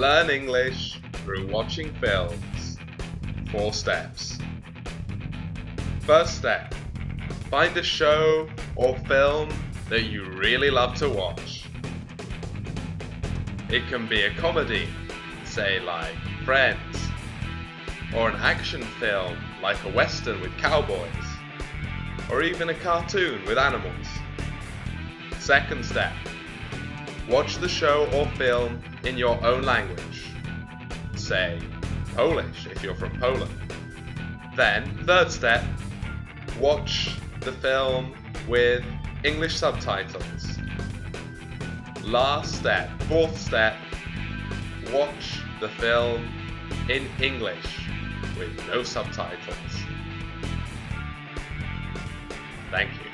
Learn English through watching films. Four steps. First step. Find a show or film that you really love to watch. It can be a comedy, say like Friends, or an action film like a western with cowboys, or even a cartoon with animals. Second step. Watch the show or film in your own language. Say, Polish if you're from Poland. Then, third step, watch the film with English subtitles. Last step, fourth step, watch the film in English with no subtitles. Thank you.